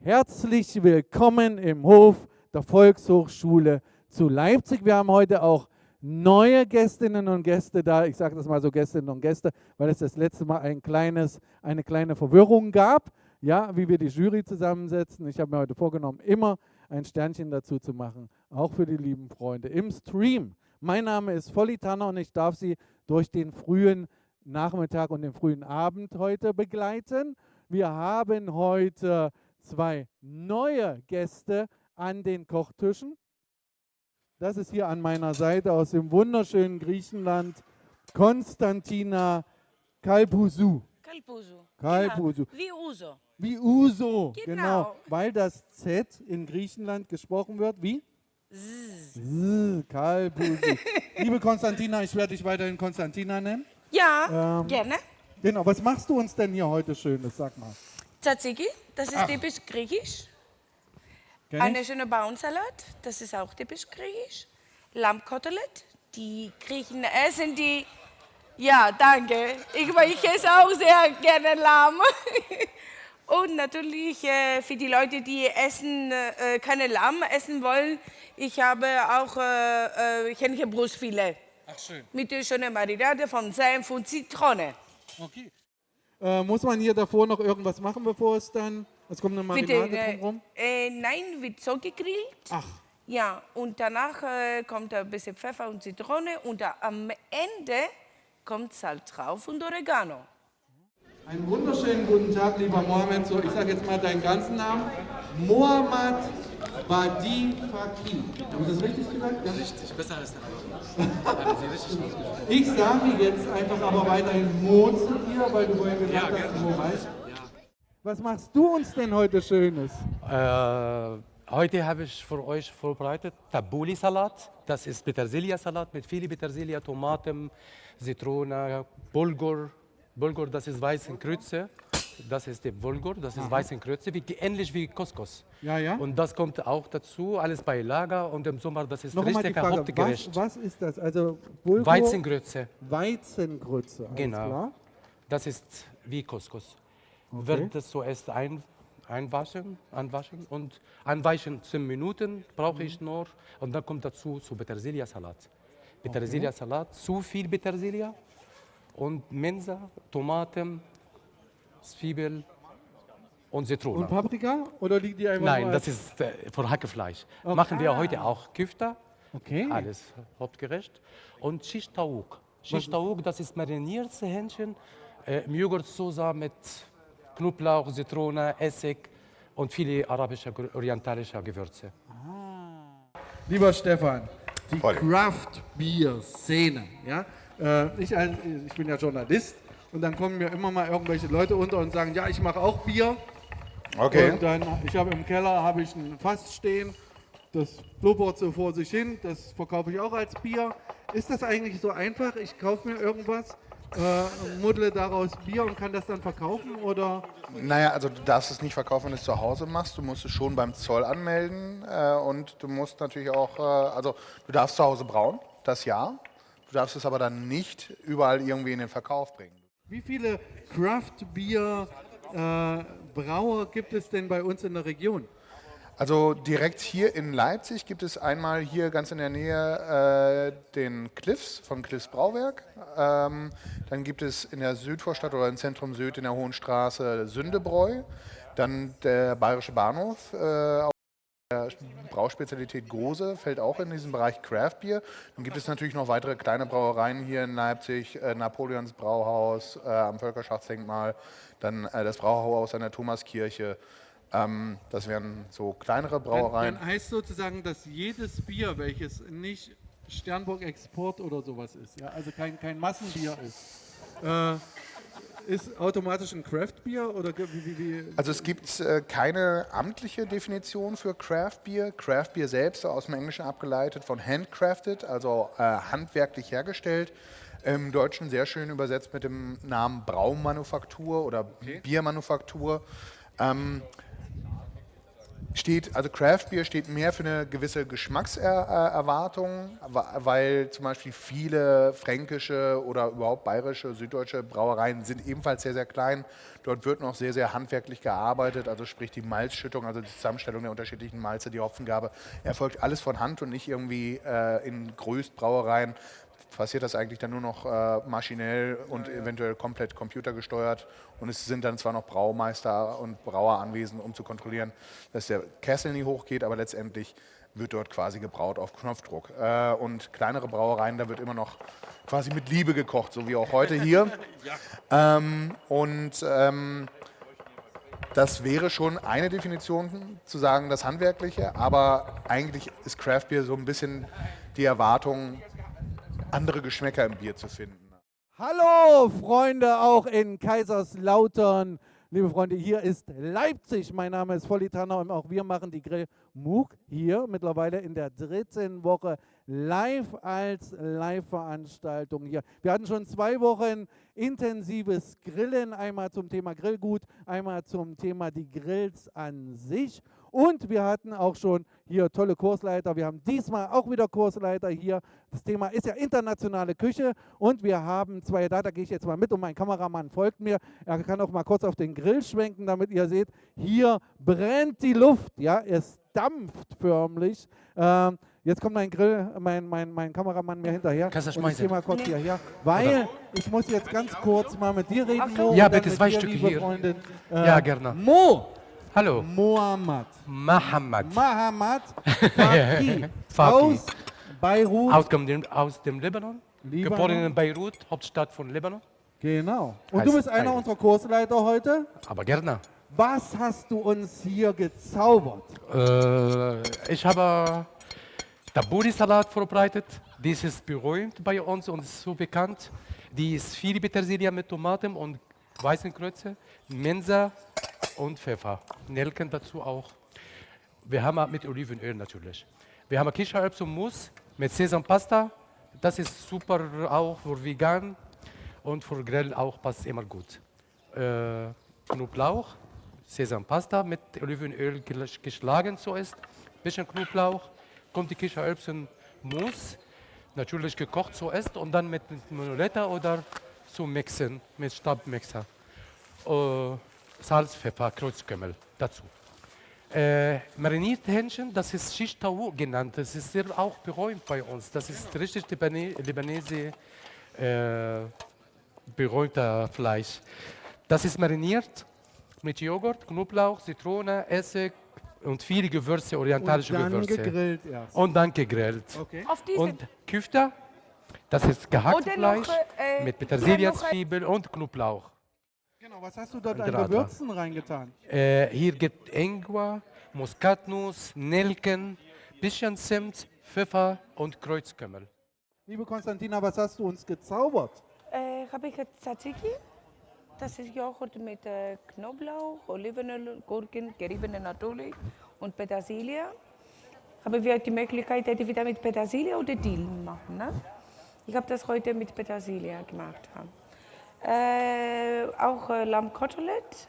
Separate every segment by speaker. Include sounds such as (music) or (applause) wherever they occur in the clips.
Speaker 1: Herzlich willkommen im Hof der Volkshochschule zu Leipzig. Wir haben heute auch neue Gästinnen und Gäste da. Ich sage das mal so Gästinnen und Gäste, weil es das letzte Mal ein kleines, eine kleine Verwirrung gab, ja, wie wir die Jury zusammensetzen. Ich habe mir heute vorgenommen, immer ein Sternchen dazu zu machen, auch für die lieben Freunde im Stream. Mein Name ist Volli Tanner und ich darf Sie durch den frühen Nachmittag und den frühen Abend heute begleiten. Wir haben heute zwei neue Gäste an den Kochtischen. Das ist hier an meiner Seite aus dem wunderschönen Griechenland Konstantina Kalpusu.
Speaker 2: Kalpusu.
Speaker 1: Kalpusu.
Speaker 2: Genau. Wie Uso.
Speaker 1: Wie Uso, genau.
Speaker 2: Genau.
Speaker 1: Weil das Z in Griechenland gesprochen wird wie?
Speaker 2: Zzz.
Speaker 1: Z, Kalpusu. (laughs) Liebe Konstantina, ich werde dich weiterhin Konstantina nennen.
Speaker 2: Ja,
Speaker 1: Ähm,
Speaker 2: gerne.
Speaker 1: Genau, was machst du uns denn hier heute Schönes? Sag mal.
Speaker 2: Tzatziki, das ist
Speaker 1: Ach.
Speaker 2: typisch griechisch. Eine schöne Bauernsalat, das ist auch typisch griechisch. Lammkotelett, die Griechen essen die. Ja, danke. Ich, ich esse auch sehr gerne Lamm. (laughs) Und natürlich äh, für die Leute, die essen, äh, keine Lamm essen wollen, ich habe auch äh, äh, Hähnchenbrustfilet
Speaker 1: Ach schön.
Speaker 2: mit der schönen Marinade von Senf und Zitrone.
Speaker 1: Okay. Äh, muss man hier davor noch irgendwas machen, bevor es dann. Es kommt eine
Speaker 2: Bitte,
Speaker 1: Marinade
Speaker 2: äh,
Speaker 1: drumherum?
Speaker 2: äh, nein, wird so gegrillt.
Speaker 1: Ach,
Speaker 2: Ja, und danach äh, kommt ein bisschen Pfeffer und Zitrone und am Ende kommt Salz drauf und Oregano.
Speaker 1: einen wunderschönen guten Tag, lieber Mohammed. So, ich sage jetzt mal deinen ganzen Namen. Mohammed Badi Fakir. Habe ich das richtig gesagt? Ja.
Speaker 3: Richtig, besser als der. Haben Sie.
Speaker 1: Ich sage jetzt einfach aber weiterhin Mo zu dir, weil du vorhin gesagt
Speaker 3: Ja,
Speaker 1: hast,
Speaker 3: gerne.
Speaker 1: Mo weißt.
Speaker 3: Ja.
Speaker 1: Was machst du uns denn heute Schönes?
Speaker 3: Äh, heute habe ich für euch vorbereitet Tabbouli-Salat. Das ist Petersilia-Salat mit viel Petersilie, Tomaten, Zitrone, Bulgur. Bulgur, das ist weiße Kreuze. Das ist der Bulgur, das ist weiße Kreuze, wie, ähnlich wie Couscous.
Speaker 1: Ja, ja.
Speaker 3: Und das kommt auch dazu, alles bei Lager und im Sommer, das ist
Speaker 1: Noch
Speaker 3: richtig
Speaker 1: Frage, was,
Speaker 3: Hauptgericht.
Speaker 1: was ist das? Also Bulgur,
Speaker 3: Weizengrütze,
Speaker 1: Weizengrütze,
Speaker 3: Genau.
Speaker 1: klar?
Speaker 3: das ist wie Couscous.
Speaker 1: Okay.
Speaker 3: Wird es zuerst ein, einwaschen, anwaschen und anweichen 10 Minuten brauche ich nur und dann kommt dazu zu Petersilia-Salat. Petersilia-Salat, zu viel Petersilie und Mensa, Tomaten, Zwiebel und Zitrone.
Speaker 1: Und Paprika? Oder liegt die einfach
Speaker 3: Nein, das ist äh, für Hackefleisch. Machen wir heute auch Küfter,
Speaker 1: Okay.
Speaker 3: alles hauptgerecht. Und Shish Taouk. Shish Taouk, das ist mariniertes Hähnchen äh, im Joghurtsoße mit Knoblauch, Zitrone, Essig und viele arabische, orientalische Gewürze.
Speaker 1: Lieber Stefan, die
Speaker 4: Voll.
Speaker 1: Craft Beer Szene, ja? Äh, ich, ich bin ja Journalist und dann kommen mir immer mal irgendwelche Leute unter und sagen, ja, ich mache auch Bier.
Speaker 4: Okay.
Speaker 1: Und dann, ich habe im Keller habe ich ein Fass stehen, das blubbert so vor sich hin, das verkaufe ich auch als Bier. Ist das eigentlich so einfach? Ich kaufe mir irgendwas, äh, muddle daraus Bier und kann das dann verkaufen oder?
Speaker 4: Naja, also du darfst es nicht verkaufen, wenn du es zu Hause machst. Du musst es schon beim Zoll anmelden äh, und du musst natürlich auch, äh, also du darfst zu Hause brauen, das ja. Du darfst es aber dann nicht überall irgendwie in den Verkauf bringen.
Speaker 1: Wie viele Craft Beer äh, Brauer gibt es denn bei uns in der Region?
Speaker 4: Also direkt hier in Leipzig gibt es einmal hier ganz in der Nähe äh, den Cliffs von Cliffs Brauwerk. Ähm, dann gibt es in der Südvorstadt oder im Zentrum Süd in der Hohen Straße Sündebräu. Dann der Bayerische Bahnhof. Äh, Brauspezialität Gose fällt auch in diesen Bereich Craft Beer. Dann gibt es natürlich noch weitere kleine Brauereien hier in Leipzig, äh, Napoleons Brauhaus äh, am Völkerschaftsdenkmal, dann äh, das Brauhaus an der Thomaskirche. Ähm, das wären so kleinere
Speaker 1: Dann,
Speaker 4: Brauereien.
Speaker 1: dann heißt sozusagen, dass jedes Bier, welches nicht Sternburg Export oder sowas ist, ja, also kein, kein Massenbier ist, äh, ist automatisch ein Craft Beer oder wie, wie, wie
Speaker 4: Also es gibt äh, keine amtliche Definition für Craft Beer. Craft Beer selbst aus dem Englischen abgeleitet von handcrafted, also äh, handwerklich hergestellt. Im Deutschen sehr schön übersetzt mit dem Namen Braumanufaktur oder Biermanufaktur. Ähm, steht, also Craft Beer steht mehr für eine gewisse Geschmackserwartung, weil zum Beispiel viele fränkische oder überhaupt bayerische, süddeutsche Brauereien sind ebenfalls sehr, sehr klein. Dort wird noch sehr, sehr handwerklich gearbeitet, also sprich die Malzschüttung, also die Zusammenstellung der unterschiedlichen Malze, die Hopfengabe, erfolgt alles von Hand und nicht irgendwie äh, in Größtbrauereien passiert das eigentlich dann nur noch äh, maschinell und ja, ja. eventuell komplett computergesteuert. Und es sind dann zwar noch Braumeister und Brauer anwesend, um zu kontrollieren, dass der Kessel nie hochgeht, aber letztendlich wird dort quasi gebraut auf Knopfdruck. Äh, und kleinere Brauereien, da wird immer noch quasi mit Liebe gekocht, so wie auch heute hier. (laughs) ja. ähm, und ähm, das wäre schon eine Definition, zu sagen, das Handwerkliche, aber eigentlich ist Craft Beer so ein bisschen die Erwartung, andere Geschmäcker im Bier zu finden.
Speaker 1: Hallo Freunde, auch in Kaiserslautern. Liebe Freunde, hier ist Leipzig. Mein Name ist Volli Tanner und auch wir machen die Grill MOOC hier mittlerweile in der dritten Woche live als Live-Veranstaltung hier. Wir hatten schon zwei Wochen intensives Grillen, einmal zum Thema Grillgut, einmal zum Thema die Grills an sich. Und wir hatten auch schon hier tolle Kursleiter. Wir haben diesmal auch wieder Kursleiter hier. Das Thema ist ja internationale Küche und wir haben zwei da, da gehe ich jetzt mal mit und mein Kameramann folgt mir. Er kann auch mal kurz auf den Grill schwenken, damit ihr seht, hier brennt die Luft. Ja, es dampft förmlich. Ähm, jetzt kommt mein Grill, mein, mein, mein Kameramann mir hinterher.
Speaker 3: Kannst du
Speaker 1: ich gehe mal kurz hierher, weil Oder? ich muss jetzt ganz kurz mal mit dir reden.
Speaker 3: Mo, ja, bitte zwei Stücke hier. Freundin.
Speaker 1: Äh, ja, gerne. Mo,
Speaker 3: Hallo.
Speaker 1: Mohammed.
Speaker 3: Mohammed.
Speaker 1: Mohammed (laughs) Faki. aus Beirut.
Speaker 3: Aus dem, aus dem Libanon. Libanon. Geboren in Beirut, Hauptstadt von Libanon.
Speaker 1: Genau. Und heißt du bist einer Beirut. unserer Kursleiter heute.
Speaker 3: Aber gerne.
Speaker 1: Was hast du uns hier gezaubert?
Speaker 3: Äh, ich habe Taburi-Salat vorbereitet. Dies ist berühmt bei uns und so bekannt. Die ist viel Petersilie mit Tomaten und weißen Kreuze, Mensa und Pfeffer. Nelken dazu auch. Wir haben mit Olivenöl natürlich. Wir haben Kichererbsen und Mousse mit Sesampasta. Das ist super auch für vegan und für Grill auch passt immer gut. Äh, Knoblauch, Sesampasta mit Olivenöl geschlagen zuerst. Bisschen Knoblauch, kommt die Kichererbsen Mousse, natürlich gekocht zuerst und dann mit Monoletta oder zu mixen mit Stabmixer. Äh, Salz, Pfeffer, Kreuzkümmel dazu. Äh, marinierte Hähnchen, das ist Shish Tawu genannt. Das ist sehr auch berühmt bei uns. Das ist richtig Libanese äh, berühmter Fleisch. Das ist mariniert mit Joghurt, Knoblauch, Zitrone, Essig und viele Gewürze, orientalische
Speaker 1: und dann
Speaker 3: Gewürze.
Speaker 1: Gegrillt, ja.
Speaker 3: Und dann gegrillt.
Speaker 1: Okay.
Speaker 3: Und Küfter, das ist gehacktes Fleisch noch, äh, mit Petersilie, Zwiebel und Knoblauch.
Speaker 1: Genau, was hast du dort an Gewürzen reingetan?
Speaker 3: Äh, hier gibt Ingwer, Muskatnuss, Nelken, bisschen Zimt, Pfeffer und Kreuzkümmel.
Speaker 1: Liebe Konstantina, was hast du uns gezaubert?
Speaker 2: Äh, habe ich Tzatziki. Das ist Joghurt mit äh, Knoblauch, Olivenöl, Gurken, geriebene natürlich und Petersilie. Haben wir die Möglichkeit, entweder mit Petersilie oder Dill machen. Ne? Ich habe das heute mit Petersilie gemacht. Äh, auch äh, Lammkotelett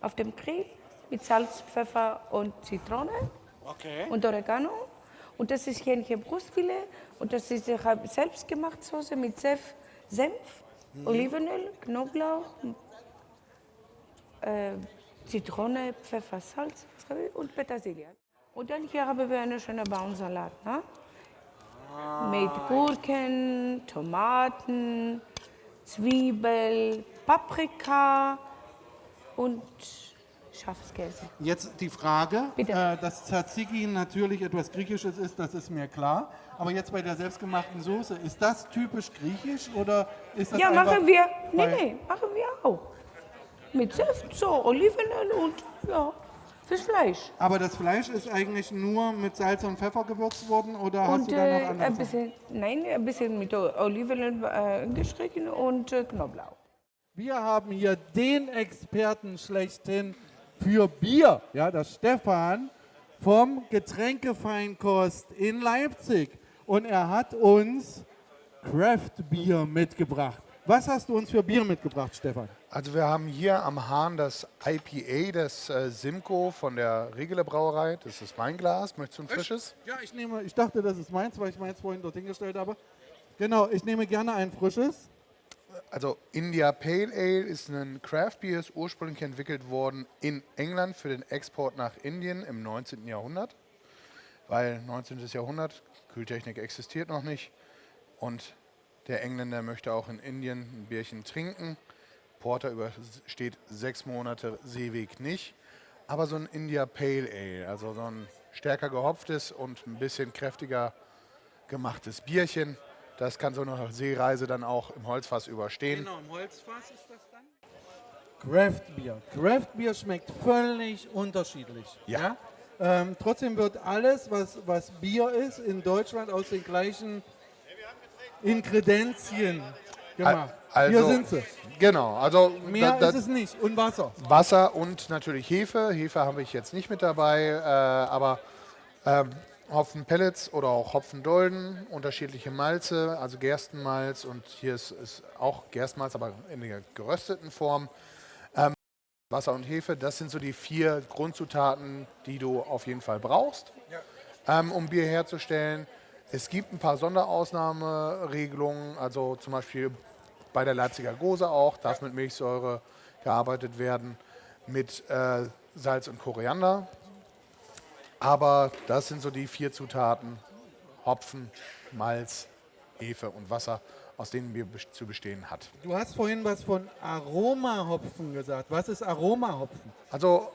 Speaker 2: auf dem Grill mit Salz, Pfeffer und Zitrone
Speaker 1: okay.
Speaker 2: und Oregano. Und das ist Hähnchenbrustfilet und das ist ich selbst gemacht Soße mit Senf, Senf mhm. Olivenöl, Knoblauch, äh, Zitrone, Pfeffer, Salz und Petersilie. Und dann hier haben wir einen schönen Baumsalat ne? Ah. mit Gurken, Tomaten, Zwiebel, Paprika und Schafskäse.
Speaker 1: Jetzt die Frage, äh, dass Tzatziki natürlich etwas Griechisches ist, das ist mir klar. Aber jetzt bei der selbstgemachten Soße, ist das typisch griechisch oder ist das
Speaker 2: Ja, machen wir. Nee, nee, machen wir auch. Mit Saft, so Olivenöl und ja. Fürs Fleisch.
Speaker 1: Aber das Fleisch ist eigentlich nur mit Salz und Pfeffer gewürzt worden oder und, hast du da noch äh, andere
Speaker 2: ein bisschen, Nein, ein bisschen mit Olivenöl äh, gestrichen und äh, Knoblauch.
Speaker 1: Wir haben hier den Experten schlechthin für Bier, ja, das Stefan vom Getränkefeinkost in Leipzig. Und er hat uns Craft Bier mitgebracht. Was hast du uns für Bier mitgebracht, Stefan?
Speaker 4: Also wir haben hier am Hahn das IPA des äh, Simco von der Regele Brauerei. Das ist Weinglas. Möchtest du ein frisches?
Speaker 1: Ja, ich nehme, ich dachte, das ist meins, weil ich meins vorhin dort hingestellt habe. Genau, ich nehme gerne ein frisches.
Speaker 4: Also India Pale Ale ist ein Craft Beer, ist ursprünglich entwickelt worden in England für den Export nach Indien im 19. Jahrhundert. Weil 19. Jahrhundert, Kühltechnik existiert noch nicht. Und der Engländer möchte auch in Indien ein Bierchen trinken. Porter übersteht sechs Monate Seeweg nicht. Aber so ein India Pale Ale, also so ein stärker gehopftes und ein bisschen kräftiger gemachtes Bierchen, das kann so eine Seereise dann auch im Holzfass überstehen.
Speaker 1: Genau, im Holzfass ist das dann. Craft Beer. Craft Beer schmeckt völlig unterschiedlich.
Speaker 4: Ja.
Speaker 1: Ähm, trotzdem wird alles, was, was Bier ist, in Deutschland aus den gleichen Inkredenzien gemacht.
Speaker 4: Also,
Speaker 1: Hier sind sie.
Speaker 4: Genau, also
Speaker 1: Mehr
Speaker 4: da- da-
Speaker 1: ist es nicht. Und Wasser.
Speaker 4: Wasser und natürlich Hefe. Hefe habe ich jetzt nicht mit dabei, äh, aber ähm, Hopfenpellets oder auch Hopfendolden, unterschiedliche Malze, also Gerstenmalz und hier ist, ist auch Gerstenmalz, aber in der gerösteten Form. Ähm, Wasser und Hefe, das sind so die vier Grundzutaten, die du auf jeden Fall brauchst, ähm, um Bier herzustellen. Es gibt ein paar Sonderausnahmeregelungen, also zum Beispiel bei der Leipziger Gose auch, darf mit Milchsäure gearbeitet werden, mit äh, Salz und Koriander. Aber das sind so die vier Zutaten, Hopfen, Malz, Hefe und Wasser, aus denen bes- zu bestehen hat.
Speaker 1: Du hast vorhin was von Aromahopfen gesagt. Was ist Aromahopfen?
Speaker 4: Also,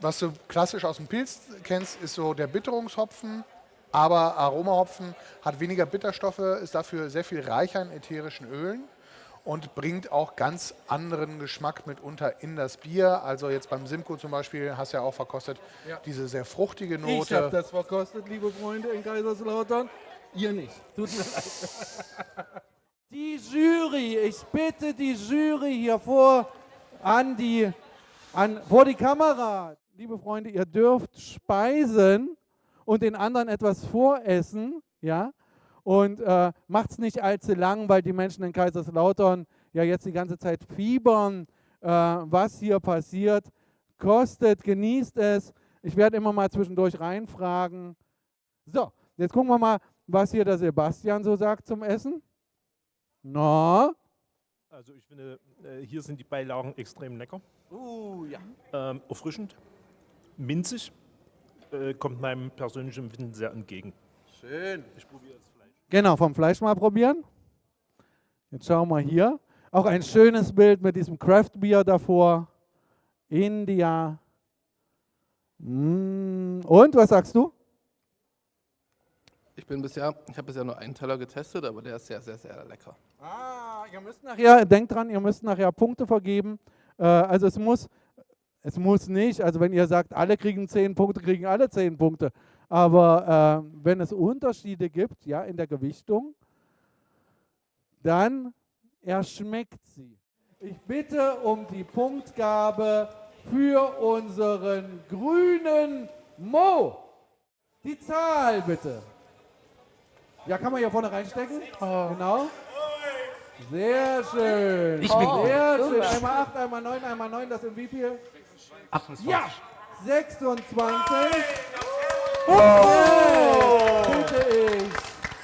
Speaker 4: was du klassisch aus dem Pilz kennst, ist so der Bitterungshopfen. Aber Aromahopfen hat weniger Bitterstoffe, ist dafür sehr viel reicher in ätherischen Ölen und bringt auch ganz anderen Geschmack mitunter in das Bier. Also jetzt beim Simcoe zum Beispiel, hast du ja auch verkostet, diese sehr fruchtige
Speaker 1: Ich habe
Speaker 4: Note.
Speaker 1: das verkostet, liebe Freunde in Kaiserslautern. Ihr nicht. Tut mir leid. (laughs) Die Jury, ich bitte die Jury hier vor an die, an, vor die Kamera. Liebe Freunde, ihr dürft speisen und den anderen etwas voressen, ja? Und äh, macht es nicht allzu lang, weil die Menschen in Kaiserslautern ja jetzt die ganze Zeit fiebern, äh, was hier passiert. Kostet, genießt es. Ich werde immer mal zwischendurch reinfragen. So, jetzt gucken wir mal, was hier der Sebastian so sagt zum Essen. Na?
Speaker 5: Also ich finde, äh, hier sind die Beilagen extrem lecker,
Speaker 1: Uh, ja.
Speaker 5: ähm, erfrischend, minzig, äh, kommt meinem persönlichen Empfinden sehr entgegen.
Speaker 1: Schön.
Speaker 5: Ich probiere das Fleisch.
Speaker 1: Genau, vom Fleisch mal probieren. Jetzt schauen wir hier. Auch ein schönes Bild mit diesem Craft Beer davor. India. Mm. Und was sagst du?
Speaker 6: Ich bin bisher, ich habe bisher nur einen Teller getestet, aber der ist sehr, sehr, sehr lecker.
Speaker 1: Ah, ihr müsst nachher, denkt dran, ihr müsst nachher Punkte vergeben. Äh, also es muss, es muss nicht, also wenn ihr sagt, alle kriegen 10 Punkte, kriegen alle 10 Punkte. Aber äh, wenn es Unterschiede gibt, ja, in der Gewichtung, dann erschmeckt sie. Ich bitte um die Punktgabe für unseren grünen Mo. Die Zahl bitte. Ja, kann man hier vorne reinstecken? Genau. Sehr schön.
Speaker 3: Ich bin gut.
Speaker 1: Sehr schön. Einmal 8, einmal 9, einmal 9, das sind wie viel?
Speaker 3: 28.
Speaker 1: Ja! 26. Oh! Bitte ich.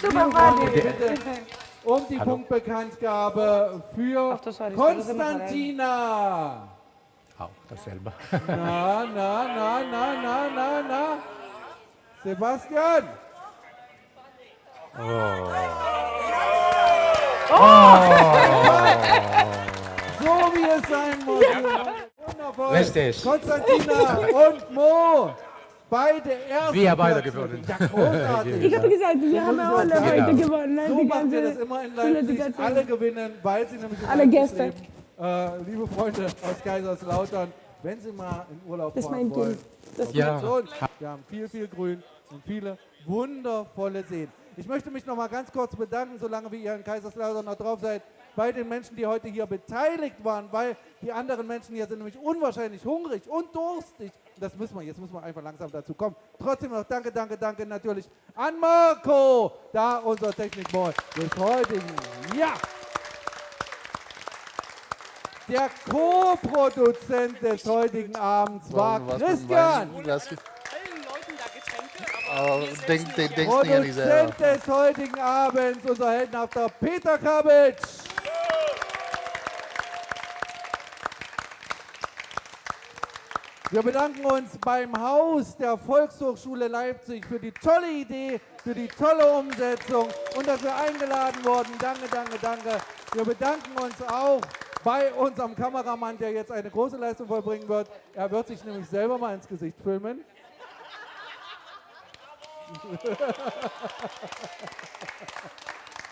Speaker 2: Super,
Speaker 1: bitte (laughs) um die
Speaker 3: Hallo.
Speaker 1: Punktbekanntgabe für
Speaker 2: Ach, das war die
Speaker 1: Konstantina.
Speaker 3: Auch dasselbe.
Speaker 1: Na, na, na, na, na, na, na. Sebastian. Oh.
Speaker 3: Richtig.
Speaker 1: Konstantina und Mo. Beide erste
Speaker 3: Wir beide
Speaker 1: Plätze.
Speaker 3: gewonnen.
Speaker 1: Ja, großartig.
Speaker 2: Ich habe gesagt, wir haben ja alle
Speaker 1: Genau.
Speaker 2: heute gewonnen.
Speaker 1: So
Speaker 2: Die
Speaker 1: machen wir das immer in. Leipzig. Alle gewinnen, weil sie nämlich
Speaker 2: Alle Gäste.
Speaker 1: leben. Äh, liebe Freunde aus Kaiserslautern, wenn Sie mal in Urlaub
Speaker 2: Das ist
Speaker 1: fahren
Speaker 2: mein
Speaker 1: wollen.
Speaker 2: Das
Speaker 3: Ja.
Speaker 1: Wir haben viel, viel Grün und viele wundervolle Seen. Ich möchte mich noch mal ganz kurz bedanken, solange wie ihr in Kaiserslautern noch drauf seid, bei den Menschen, die heute hier beteiligt waren, weil die anderen Menschen hier sind nämlich unwahrscheinlich hungrig und durstig. Das müssen wir, jetzt müssen wir einfach langsam dazu kommen. Trotzdem noch danke, danke, danke natürlich an Marco, da unser Technikboy des heutigen. Ja! Der Co-Produzent des heutigen Abends war Christian.
Speaker 4: Wein- Glas-
Speaker 7: allen Leuten da Getränke, aber
Speaker 4: denk,
Speaker 7: nicht.
Speaker 4: denk, denkst du ja nicht selber.
Speaker 1: Produzent des heutigen Abends, unser heldenhafter Peter Kabitsch. Wir bedanken uns beim Haus der Volkshochschule Leipzig für die tolle Idee, für die tolle Umsetzung und dass wir eingeladen wurden. Danke, danke, danke. Wir bedanken uns auch bei unserem Kameramann, der jetzt eine große Leistung vollbringen wird. Er wird sich nämlich selber mal ins Gesicht filmen. (laughs)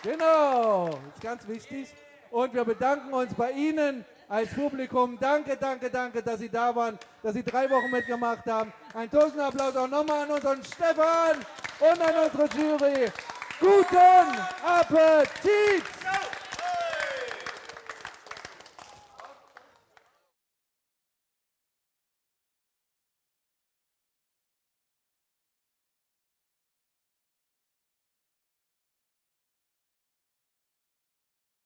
Speaker 1: Genau, ist ganz wichtig. Und wir bedanken uns bei Ihnen als Publikum. Danke, danke, danke, dass Sie da waren, dass Sie drei Wochen mitgemacht haben. Ein Applaus auch nochmal an unseren Stefan und an unsere Jury. Guten Appetit!